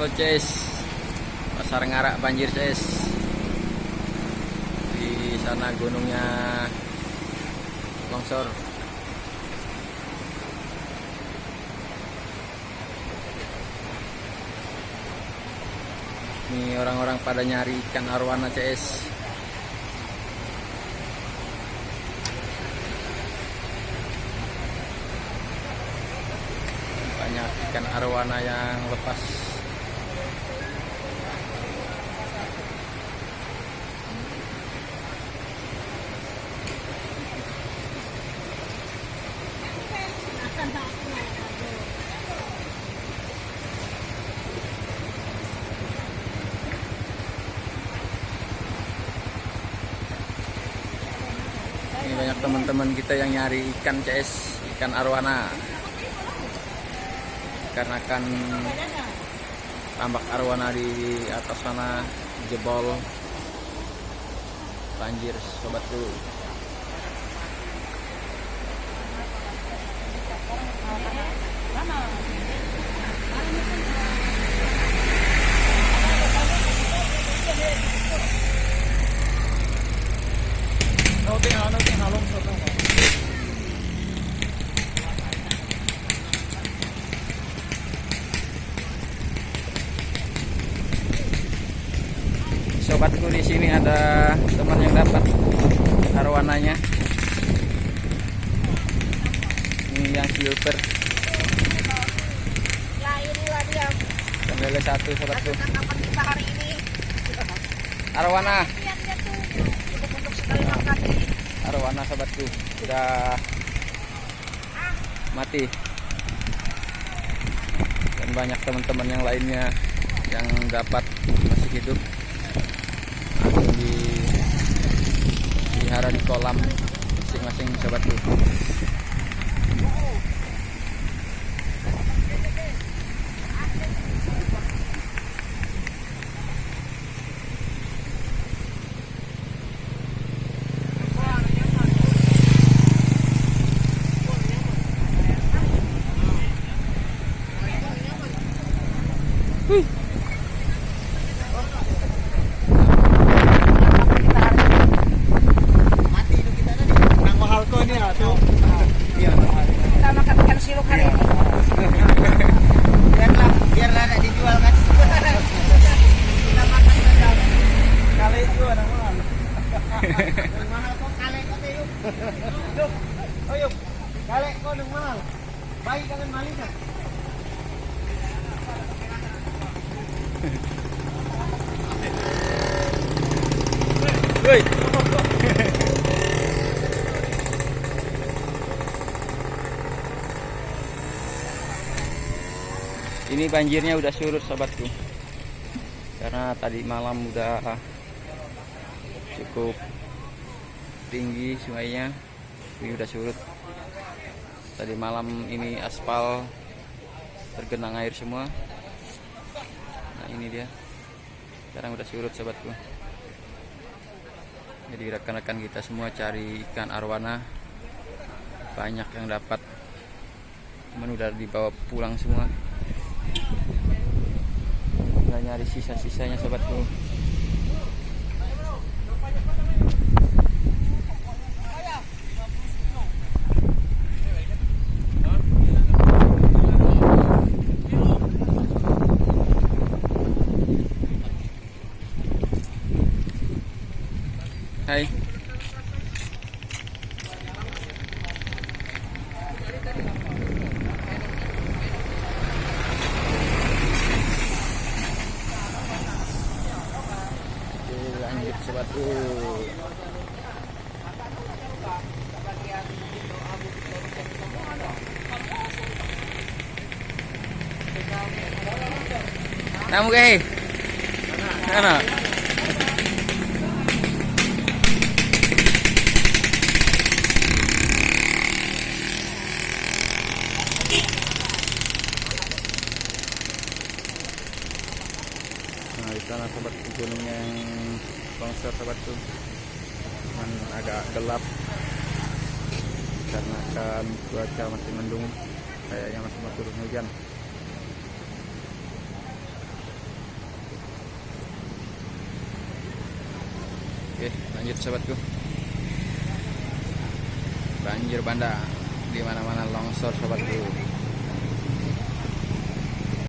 Halo Ces. Pasar Ngarak banjir Ces. Di sana gunungnya longsor. Ini orang-orang pada nyari ikan arwana CS Banyak ikan arwana yang lepas Ini banyak teman-teman kita yang nyari ikan CS, ikan arwana. Karena kan tambak arwana di atas sana jebol banjir sobatku. Sobatku di sini ada teman yang dapat arwananya. Ini yang silver, Ya satu kita hari ini. Arwana, tuh cukup untuk sekali makan ini. arwana sobatku sudah mati. Dan banyak teman-teman yang lainnya yang dapat masih hidup. Di pelihara di kolam masing-masing sobatku. mati itu kita tadi nang mahal kok ini tuh iya Kita siluk hari ini. biarlah biarlah ada dijual kan Kita makan saja. kali itu nang mahal mahal kok kali kok teh yuk yuk oh yuk kali kok nang mahal baik Woi. Ini banjirnya udah surut sobatku. Karena tadi malam udah cukup tinggi sungainya. Ini udah surut. Tadi malam ini aspal tergenang air semua. Nah, ini dia. Sekarang udah surut sobatku. Jadi rekan-rekan kita semua cari ikan arwana banyak yang dapat cuman udah dibawa pulang semua nyari sisa-sisanya sobatku Hai Oke, sobatku. Namu guys. Mana? nah di sana sobat gunung yang longsor sobatku cuman agak gelap. Karena kan cuaca masih mendung kayaknya masih mau turun hujan. Oke lanjut sobatku banjir bandang. Di mana-mana longsor sobatku